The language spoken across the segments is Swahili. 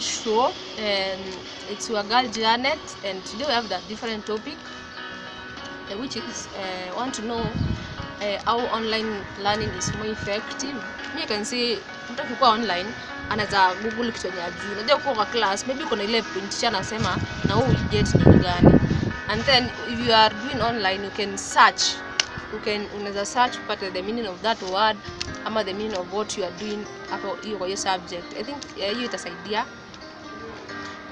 Chem Show, and it's your girl Janet, and today we have the different topic, uh, which is uh, want to know uh, how online learning is more effective. you can say mtu akikuwa online anaweza google kitu yenye ajui. Unajua kuwa kwa class maybe kuna ile point cha anasema na wewe get kitu gani, and then if you are doing online you can search you can unaweza search upate the meaning of that word ama the meaning of what you are doing hapo hiyo kwa hiyo subject i think hiyo hiyo itasaidia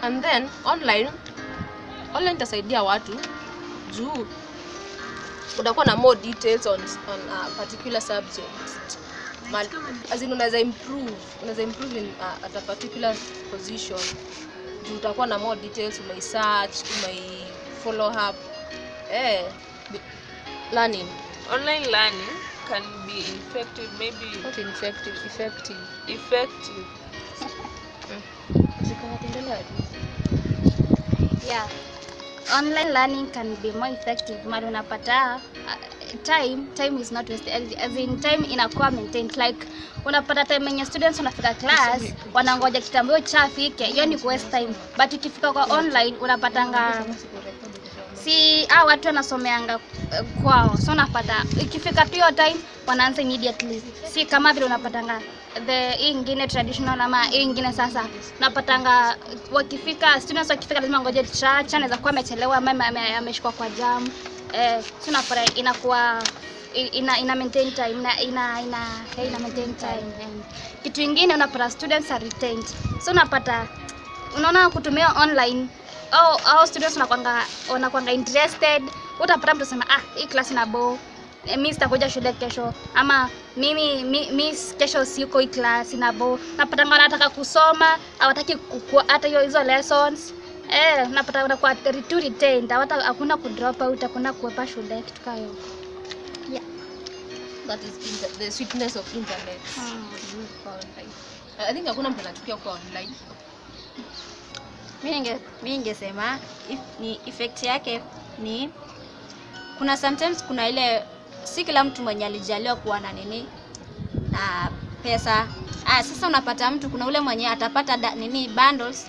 and then online online itasaidia watu. Juu utakuwa na more details on, on a particular subject. As in unaweza improve unaweza improve in, uh, at a particular position. Juu utakuwa na more details umai search umai follow up. Eh learning. Online learning can be effective, maybe not effective. effective effective. zikaendelea tu yeah. Online learning can be more effective mali unapata uh, time time is not wasted. As- in time inakuwa maintained. Like unapata time yenye students wanafika class wanangoja kitambio chafike hiyo ni waste time. But ikifika kwa online unapatanga si ah, watu wanasomeanga eh, kwao. So unapata ikifika tu hiyo time wanaanza immediately. Si kama vile unapatanga the hii ingine traditional ama hii ingine sasa napatanga wakifika students wakifika lazima ngoje chacha anaweza kuwa amechelewa ama ame- ame- ameshikwa kwa jam. Eh, unapata inakuwa ina, ina maintain time ina, ina, ina, hey, ina maintain time. And kitu ingine unapata students are retained. So unapata unaona kutumia online au au students wanakwanga wanakwanga interested utapata mtu sema ah hii class ina bo mi sitakuja shule kesho. Ama mimi mi, mi kesho siko class na bo. Napata wanataka kusoma hawataki hata hiyo hizo lessons. Eh napata kwa tu retained hata hakuna ku drop out hakuna kuepa shule kitu kama hiyo. Yeah. that is the sweetness of internet. Hmm. I think hakuna mtu anachukia kwa online. Mimi ninge- mi ningesema if, ni effect yake ni kuna sometimes kuna ile si kila mtu mwenye alijaliwa kuwa na nini na pesa. Ah, sasa unapata mtu kuna ule mwenye atapata da, nini bundles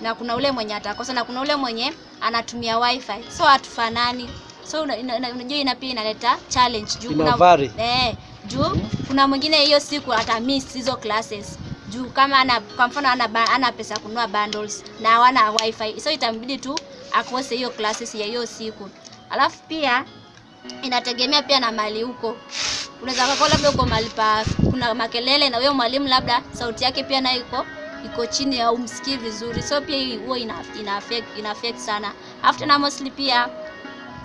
na kuna ule mwenye atakosa na kuna ule mwenye anatumia wifi. So hatufanani. So una- ina- ina- unajua ina pia inaleta challenge. Juu kuna- eh, juu kuna mwingine hiyo siku ata miss hizo classes. Juu kama ana kwa mfano ana, ana pesa kunua kununua bundles na hawana wifi. So itambidi tu akose hiyo classes ya hiyo siku. Alafu pia inategemea pia na mali huko unaweza kakua labda uko mali pa kuna makelele na huyo mwalimu labda sauti yake pia nayo iko iko chini au msikii vizuri. So pia huwa ina, ina, affect, ina affect sana. After na mostly pia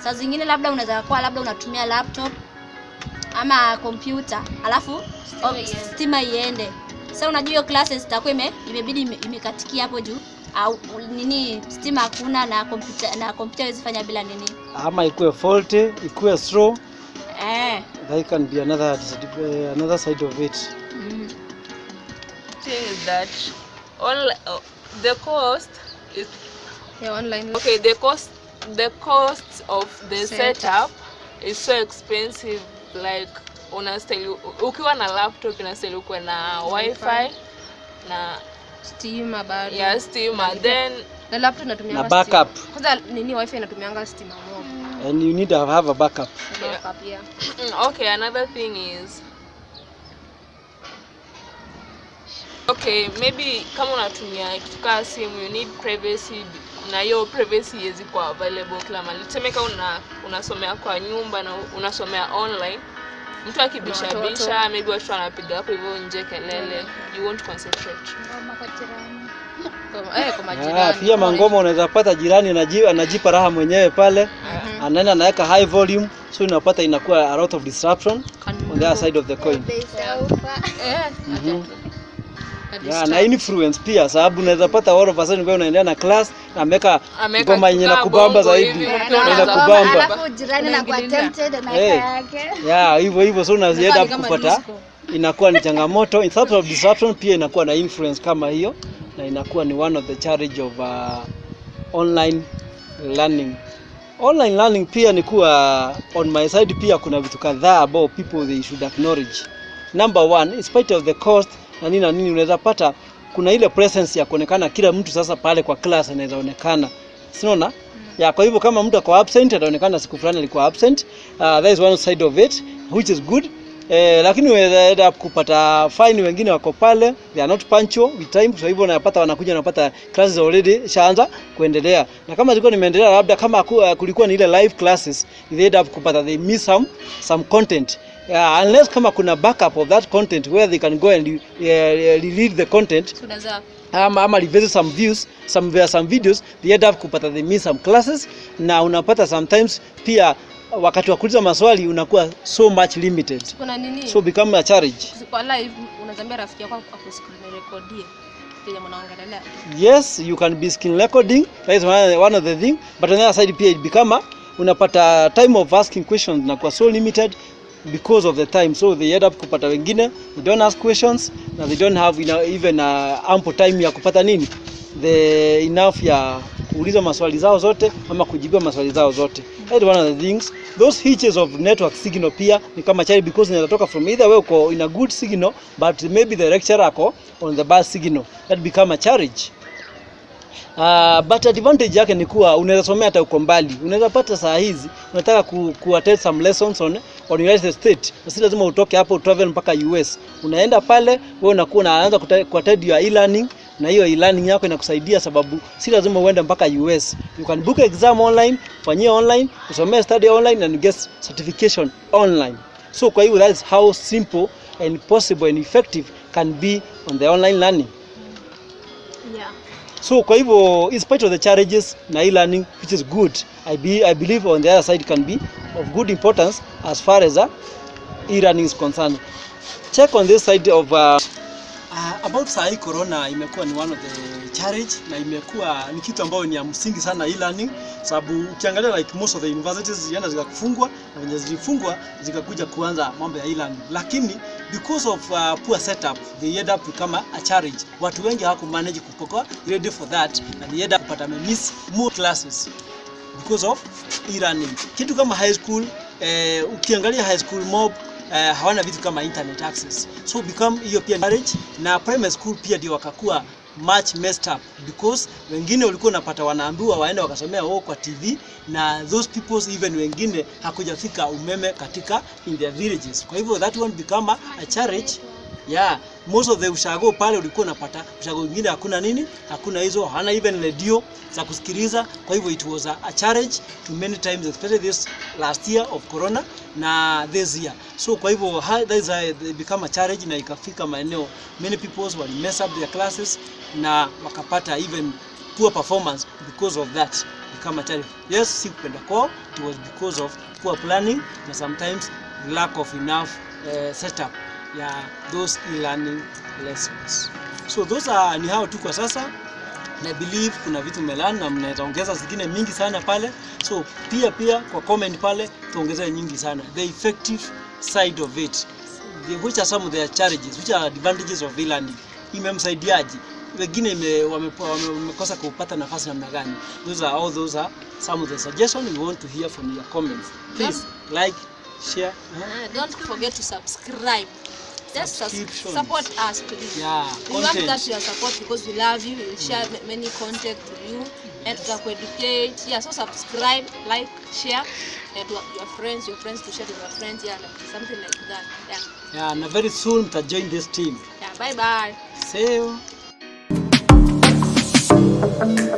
saa zingine labda unaweza kuwa labda unatumia laptop ama kompyuta alafu stima iende. sasa unajua hiyo classes itakuwa imebidi ime- imekatikia hapo juu au nini stima hakuna na kompyuta na kompyuta haiwezi fanya bila nini ama ikuwe faulty ikuwe slow eh that can be another another side of it mm. is that all uh, the cost is yeah online okay the cost the cost of the Setup. setup is so expensive like unastahili ukiwa na laptop inastahili ukuwe na wifi na stima bado. Ya stima. Then na laptop natumia Na backup. kwanza nini wifi inatumianga stima mob. And you need to have a backup. Backup yeah. Yeah. okay another thing is okay maybe kama unatumia kitu kaa simu you need privacy na hiyo privacy iwezi kuwa available kila mahali. Tuseme kama una, unasomea kwa nyumba na unasomea online mtu akibishabisha maybe watu wanapiga hapo hivyo nje kelele. You won't concentrate. Kwa- eh, kwa Ah, pia mangoma unaweza pata jirani anajipa raha mwenyewe pale. Anaenda anaweka high volume so unapata inakuwa a lot of disruption on the other side of the coin yeah, na influence pia sababu unaweza pata all of a sudden wewe unaendelea na class na Ameweka ngoma yenye na kubamba zaidi. unataka- kubamba. alafu jirani na kwa tempted na Eh. yake. yeah hivyo hivyo so unazienda kupata inakuwa ni changamoto. In terms of disruption pia inakuwa na influence kama hiyo na inakuwa ni one of the challenge of uh, online learning. Online learning pia ni kuwa on my side pia kuna vitu kadhaa ambao people they should acknowledge. Number one in spite of the cost na nini na nini unaweza pata kuna ile presence ya kuonekana kila mtu sasa pale kwa class anaweza onekana. Sinaona ya kwa hivyo kama mtu ako absent ataonekana siku fulani alikuwa absent. Uh, that is one side of it which is good. Eh, lakini unaweza kupata fine wengine wako pale they are not punctual with time kwa hivyo unapata wanakuja wanapata classes already shaanza kuendelea. Na kama zilikuwa nimeendelea labda kama kulikuwa ni ile live classes they end up kupata they miss some some content yeah, unless kama kuna backup of that content where they can go and uh, delete the content. So ama, ama revisit some views some, there some videos they end up kupata they miss some classes na unapata sometimes pia wakati wa kuuliza maswali unakuwa so much limited. Kuna nini? so become a challenge. Kwa live unazambia rafiki yako ako screen recordie yes you can be screen recording that is one, one of the thing but on the other side pia it become a- unapata time of asking questions na kwa so limited because of the time. So they end up kupata wengine they don't ask questions na they don't have ina- even uh, ample time ya kupata nini. The enough ya kuuliza maswali zao zote ama kujibiwa maswali zao zote. That one of the things. Those hitches of network signal pia ni kama chali because inatoka from either way uko in a good signal but maybe the lecturer ako on the bad signal. That become a challenge Uh, but advantage yake ni kuwa unaweza somea hata uko mbali. Unaweza pata saa hizi unataka ku, ku attend some lessons on, on United States. Si lazima utoke hapo travel mpaka US. Unaenda pale wewe unakuwa unaanza ku attend your e-learning na hiyo e-learning yako inakusaidia sababu si lazima uende mpaka US. You can book exam online, fanyie online, usomee study online and get certification online. So kwa hiyo that is how simple and possible and effective can be on the online learning. Yeah. So kwa hivyo in spite of the challenges na e-learning which is good I, be, I believe on the other side can be of good importance as far as uh, e-learning is concerned. Check on this side of uh, about saa hii corona imekuwa ni one of the challenge na imekuwa ni kitu ambayo ni ya msingi sana e-learning, sababu ukiangalia like most of the universities zilienda zikafungwa na venye zilifungwa zikakuja kuanza mambo ya e-learning, lakini because of uh, poor setup they end up kama a challenge. Watu wengi hawaku manage kupokoa ready for that na they end up kupata miss more classes because of e-learning. Kitu kama high school eh, ukiangalia high school mob eh, hawana vitu kama internet access, so become hiyo pia challenge, na primary school pia ndio wakakuwa much messed up because wengine walikuwa unapata wanaambiwa waende wakasomea wao kwa TV na those people even wengine hakujafika umeme katika in their villages. Kwa hivyo that one become a challenge yeah most of the ushago pale ulikuwa unapata ushago mwingine hakuna nini hakuna hizo hana even radio za kusikiliza. Kwa hivyo it was a, a challenge to many times especially this last year of corona na this year. So kwa hivyo that is a, become a challenge na ikafika maeneo many people wali mess up their classes na wakapata even poor performance because of that. Become a challenge. Yes si kupenda kwao it was because of poor planning na sometimes lack of enough uh, setup ya those e-learning lessons. So those are ni hao tu kwa sasa. Na I believe kuna vitu melani na mnaweza ongeza zingine mingi sana pale. So pia pia kwa comment pale tuongeze nyingi sana. The effective side of it. The, which are some of their challenges, which are advantages of e-learning. Imemsaidiaje? Wengine ime- wamekosa wame- kupata nafasi namna gani? Those are all those are some of the suggestions we want to hear from your comments. Please like, share. Uh, don't forget to subscribe just support us please. Yeah, we content. want that your support because we love you. We will share mm. many contact with you. And to educate. yeah so subscribe like share. And to your friends your friends to share with your friends. Yeah like, something like that. Yeah. Yeah and very soon to join this team. Yeah bye bye see you. Thank you.